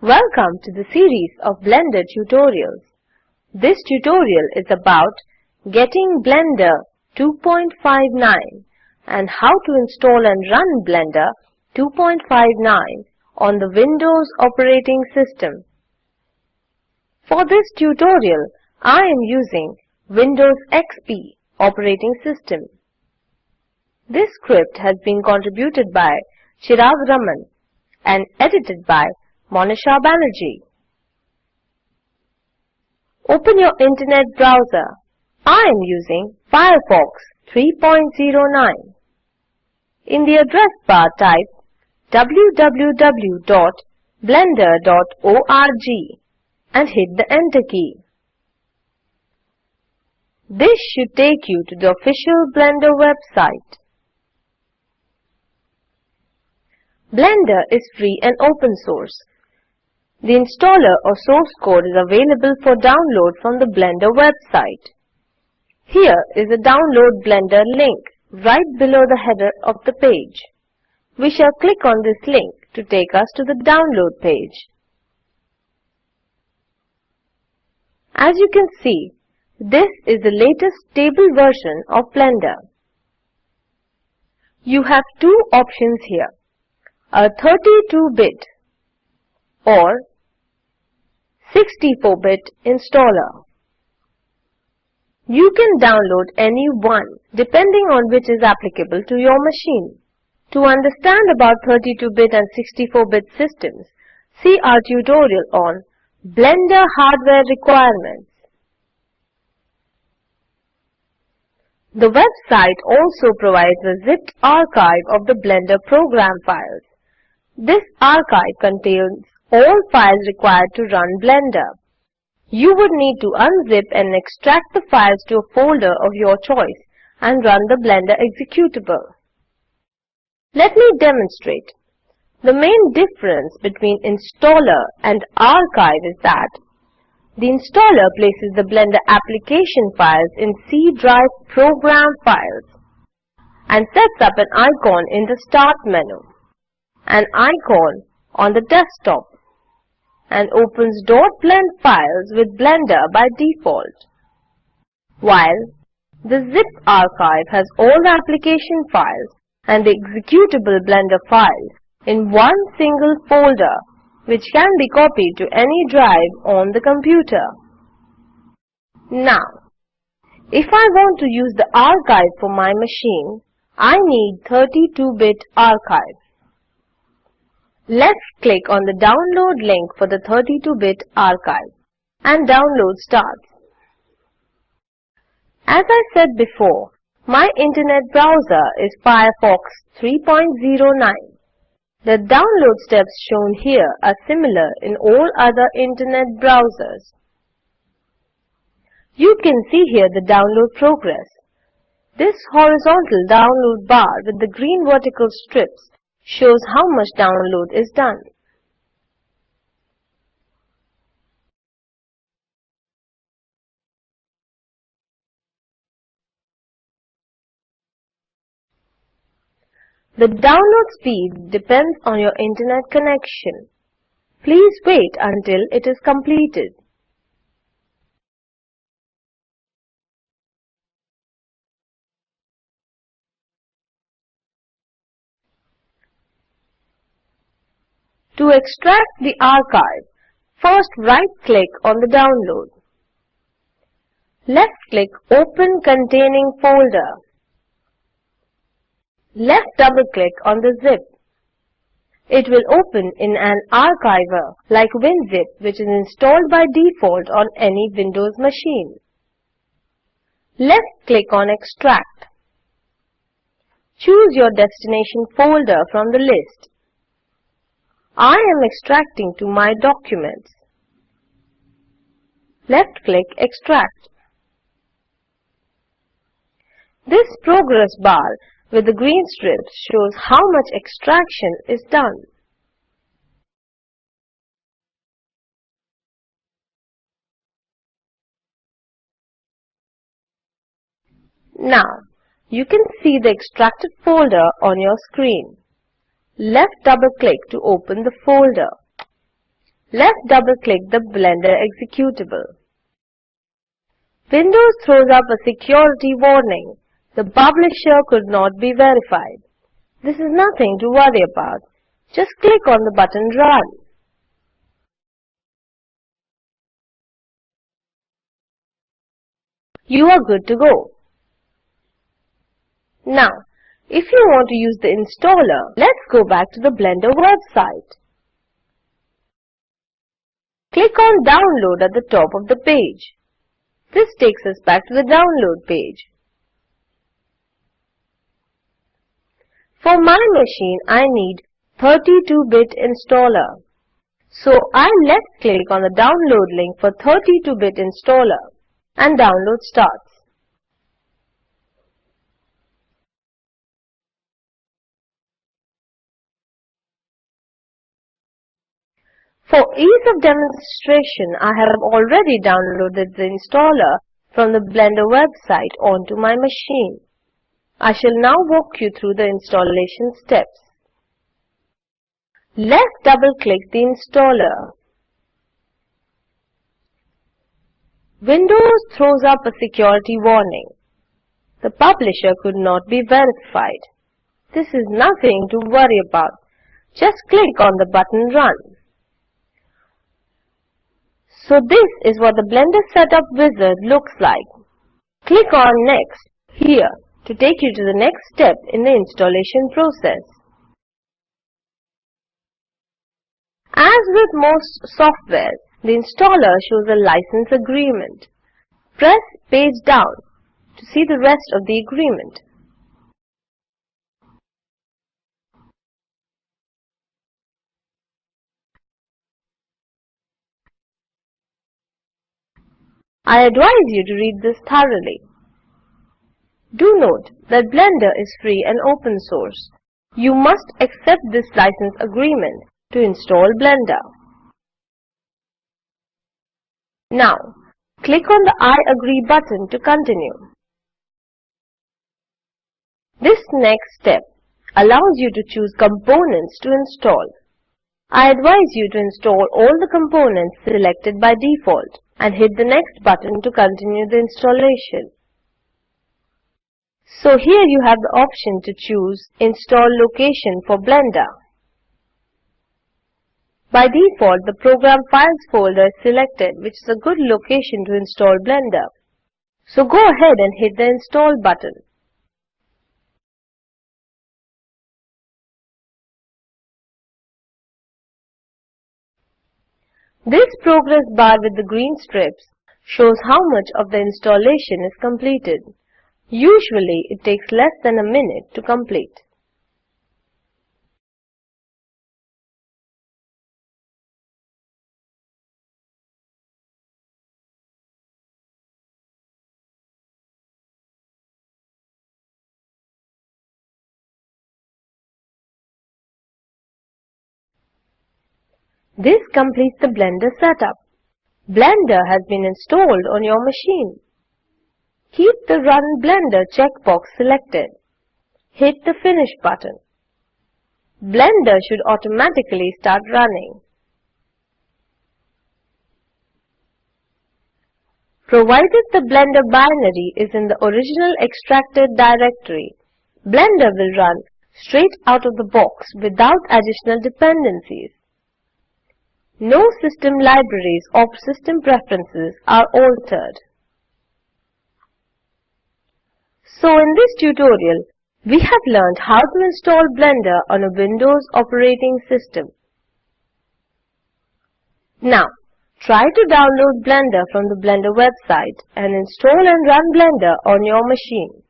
Welcome to the series of Blender tutorials. This tutorial is about getting Blender 2.59 and how to install and run Blender 2.59 on the Windows operating system. For this tutorial, I am using Windows XP operating system. This script has been contributed by Chirag Raman and edited by Monisha Banerjee. Open your internet browser. I am using Firefox 3.09. In the address bar type www.blender.org and hit the enter key. This should take you to the official Blender website. Blender is free and open source. The installer or source code is available for download from the Blender website. Here is a download Blender link right below the header of the page. We shall click on this link to take us to the download page. As you can see, this is the latest stable version of Blender. You have two options here, a 32-bit or 64-bit installer. You can download any one depending on which is applicable to your machine. To understand about 32-bit and 64-bit systems, see our tutorial on Blender hardware requirements. The website also provides a zipped archive of the Blender program files. This archive contains all files required to run Blender. You would need to unzip and extract the files to a folder of your choice and run the Blender executable. Let me demonstrate. The main difference between installer and archive is that the installer places the Blender application files in C drive program files and sets up an icon in the start menu, an icon on the desktop and opens .blend files with Blender by default. While the zip archive has all the application files and the executable Blender files in one single folder which can be copied to any drive on the computer. Now, if I want to use the archive for my machine, I need 32-bit archive. Let's click on the download link for the 32-bit archive and download starts. As I said before, my internet browser is Firefox 3.09. The download steps shown here are similar in all other internet browsers. You can see here the download progress. This horizontal download bar with the green vertical strips shows how much download is done. The download speed depends on your internet connection. Please wait until it is completed. To extract the archive, first right-click on the download. Left-click Open Containing Folder. Left double-click on the zip. It will open in an archiver like WinZip which is installed by default on any Windows machine. Left-click on Extract. Choose your destination folder from the list. I am extracting to my documents. Left-click Extract. This progress bar with the green strips shows how much extraction is done. Now, you can see the extracted folder on your screen. Left double click to open the folder. Left double-click the Blender executable. Windows throws up a security warning. The publisher could not be verified. This is nothing to worry about. Just click on the button Run. You are good to go. Now, if you want to use the installer, let's go back to the Blender website. Click on Download at the top of the page. This takes us back to the download page. For my machine, I need 32-bit installer. So I left click on the download link for 32-bit installer and download starts. For ease of demonstration, I have already downloaded the installer from the Blender website onto my machine. I shall now walk you through the installation steps. Left double-click the installer. Windows throws up a security warning. The publisher could not be verified. This is nothing to worry about. Just click on the button Run. So this is what the Blender Setup Wizard looks like. Click on Next here to take you to the next step in the installation process. As with most software, the installer shows a license agreement. Press page down to see the rest of the agreement. I advise you to read this thoroughly. Do note that Blender is free and open source. You must accept this license agreement to install Blender. Now, click on the I agree button to continue. This next step allows you to choose components to install. I advise you to install all the components selected by default and hit the next button to continue the installation. So here you have the option to choose Install Location for Blender. By default, the Program Files folder is selected, which is a good location to install Blender. So go ahead and hit the Install button. This progress bar with the green strips shows how much of the installation is completed. Usually it takes less than a minute to complete. This completes the Blender setup. Blender has been installed on your machine. Keep the Run Blender checkbox selected. Hit the Finish button. Blender should automatically start running. Provided the Blender binary is in the original extracted directory, Blender will run straight out of the box without additional dependencies. No system libraries or system preferences are altered. So in this tutorial, we have learned how to install Blender on a Windows operating system. Now, try to download Blender from the Blender website and install and run Blender on your machine.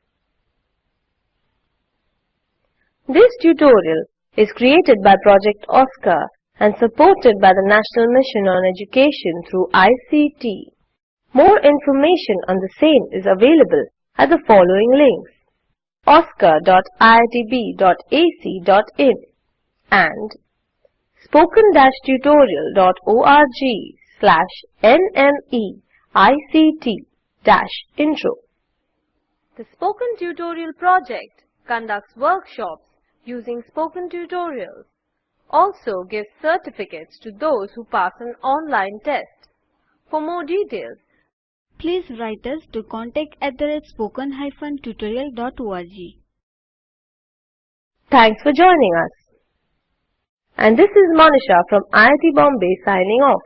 This tutorial is created by Project OSCAR and supported by the National Mission on Education through ICT. More information on the same is available at the following links oscar.iitb.ac.in and spoken-tutorial.org slash nmeict-intro. The Spoken Tutorial project conducts workshops using spoken tutorials. Also gives certificates to those who pass an online test. For more details, please write us to contact at the spoken-tutorial.org. Thanks for joining us. And this is Monisha from IIT Bombay signing off.